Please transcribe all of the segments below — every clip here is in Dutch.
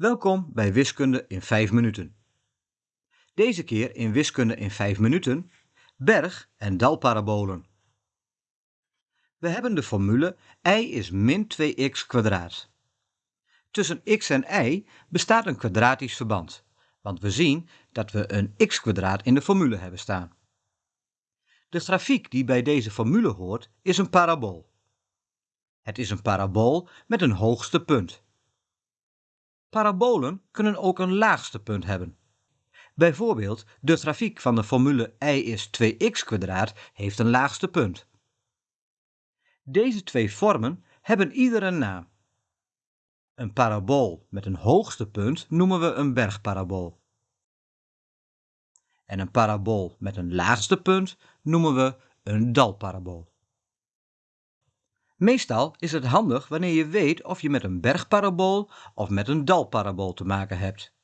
Welkom bij Wiskunde in 5 minuten. Deze keer in Wiskunde in 5 minuten berg- en dalparabolen. We hebben de formule y is min 2x kwadraat. Tussen x en y bestaat een kwadratisch verband, want we zien dat we een x kwadraat in de formule hebben staan. De grafiek die bij deze formule hoort is een parabool. Het is een parabool met een hoogste punt. Parabolen kunnen ook een laagste punt hebben. Bijvoorbeeld de grafiek van de formule y is 2x heeft een laagste punt. Deze twee vormen hebben ieder een naam. Een parabool met een hoogste punt noemen we een bergparabool. En een parabool met een laagste punt noemen we een dalparabool. Meestal is het handig wanneer je weet of je met een bergparabool of met een dalparabool te maken hebt.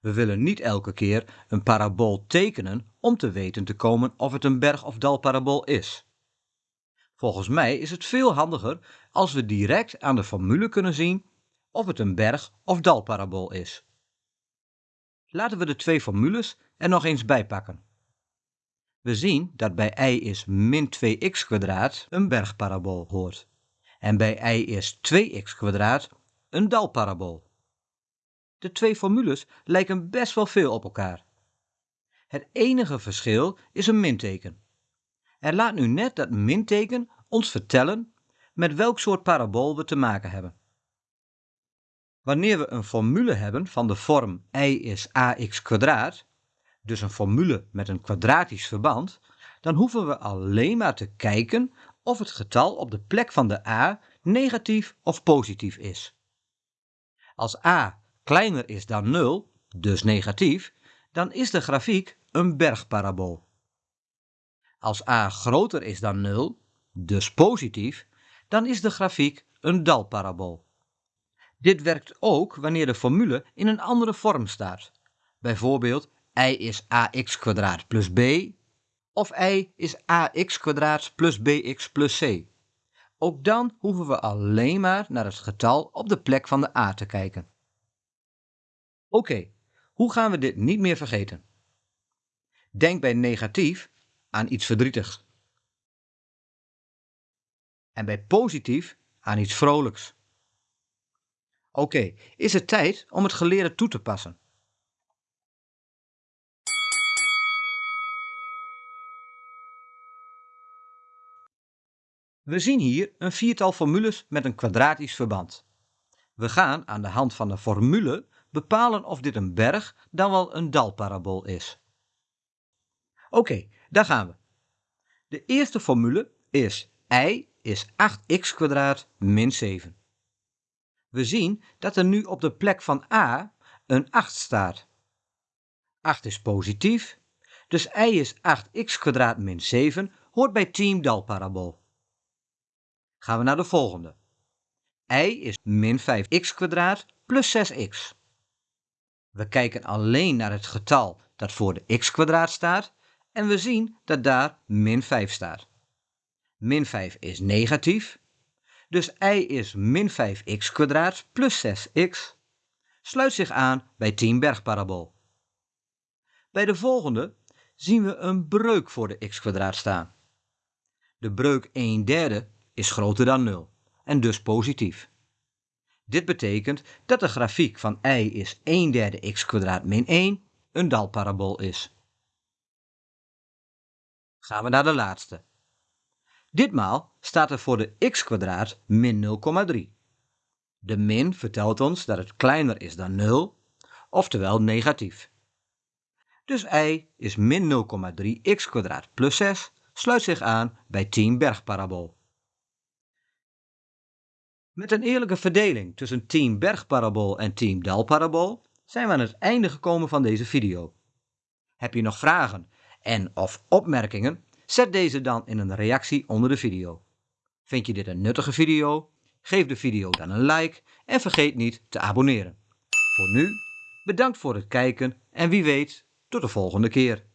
We willen niet elke keer een parabool tekenen om te weten te komen of het een berg- of dalparabool is. Volgens mij is het veel handiger als we direct aan de formule kunnen zien of het een berg- of dalparabool is. Laten we de twee formules er nog eens bij pakken. We zien dat bij y is min 2x kwadraat een bergparabool hoort. En bij y is 2x kwadraat een dalparabool. De twee formules lijken best wel veel op elkaar. Het enige verschil is een minteken. Er laat nu net dat minteken ons vertellen met welk soort parabool we te maken hebben. Wanneer we een formule hebben van de vorm y is ax dus een formule met een kwadratisch verband, dan hoeven we alleen maar te kijken of het getal op de plek van de a negatief of positief is. Als a kleiner is dan 0, dus negatief, dan is de grafiek een bergparabool. Als a groter is dan 0, dus positief, dan is de grafiek een dalparabool. Dit werkt ook wanneer de formule in een andere vorm staat. Bijvoorbeeld y is ax plus b of y is ax plus bx plus c. Ook dan hoeven we alleen maar naar het getal op de plek van de a te kijken. Oké, hoe gaan we dit niet meer vergeten? Denk bij negatief aan iets verdrietigs. En bij positief aan iets vrolijks. Oké, is het tijd om het geleerde toe te passen? We zien hier een viertal formules met een kwadratisch verband. We gaan aan de hand van de formule bepalen of dit een berg dan wel een dalparabool is. Oké, daar gaan we. De eerste formule is y is 8x min 7. We zien dat er nu op de plek van a een 8 staat. 8 is positief, dus y is 8x min 7 hoort bij team dalparabool. Gaan we naar de volgende. y is min 5x plus 6x. We kijken alleen naar het getal dat voor de x staat en we zien dat daar min 5 staat. Min 5 is negatief, dus y is min 5x kwadraat plus 6x sluit zich aan bij 10 bergparabool. Bij de volgende zien we een breuk voor de x staan. De breuk 1 derde is groter dan 0 en dus positief. Dit betekent dat de grafiek van y is 1 derde x min 1 een dalparabool is. Gaan we naar de laatste. Ditmaal staat er voor de x min 0,3. De min vertelt ons dat het kleiner is dan 0, oftewel negatief. Dus y is min 0,3 x plus 6 sluit zich aan bij 10 bergparabool. Met een eerlijke verdeling tussen team bergparabool en team dalparabool zijn we aan het einde gekomen van deze video. Heb je nog vragen en of opmerkingen? Zet deze dan in een reactie onder de video. Vind je dit een nuttige video? Geef de video dan een like en vergeet niet te abonneren. Voor nu, bedankt voor het kijken en wie weet, tot de volgende keer.